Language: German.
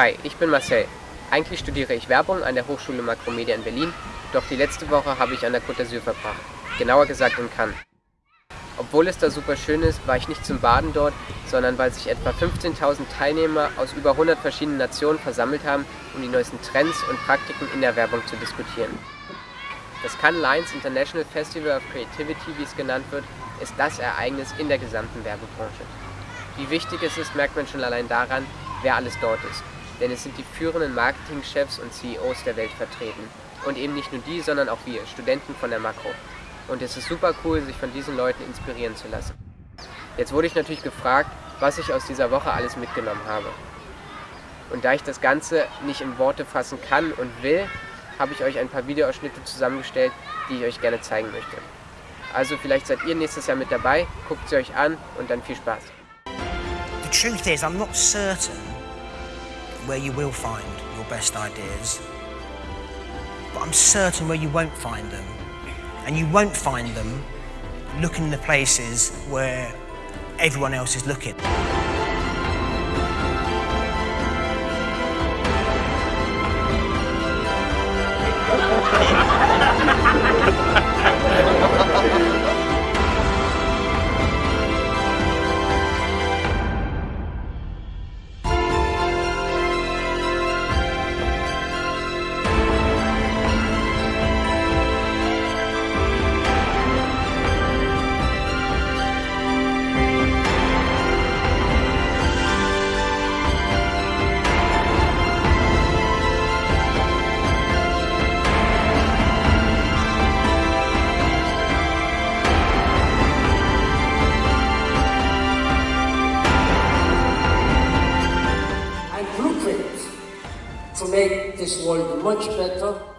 Hi, ich bin Marcel. Eigentlich studiere ich Werbung an der Hochschule Makromedia in Berlin, doch die letzte Woche habe ich an der Côte d'Azur verbracht, genauer gesagt in Cannes. Obwohl es da super schön ist, war ich nicht zum Baden dort, sondern weil sich etwa 15.000 Teilnehmer aus über 100 verschiedenen Nationen versammelt haben, um die neuesten Trends und Praktiken in der Werbung zu diskutieren. Das Cannes Lions International Festival of Creativity, wie es genannt wird, ist das Ereignis in der gesamten Werbebranche. Wie wichtig es ist, merkt man schon allein daran, wer alles dort ist denn es sind die führenden Marketingchefs und CEOs der Welt vertreten. Und eben nicht nur die, sondern auch wir, Studenten von der Makro. Und es ist super cool, sich von diesen Leuten inspirieren zu lassen. Jetzt wurde ich natürlich gefragt, was ich aus dieser Woche alles mitgenommen habe. Und da ich das Ganze nicht in Worte fassen kann und will, habe ich euch ein paar Videoausschnitte zusammengestellt, die ich euch gerne zeigen möchte. Also vielleicht seid ihr nächstes Jahr mit dabei, guckt sie euch an und dann viel Spaß. The truth is, I'm not certain where you will find your best ideas, but I'm certain where you won't find them. And you won't find them looking in the places where everyone else is looking. To make this world much better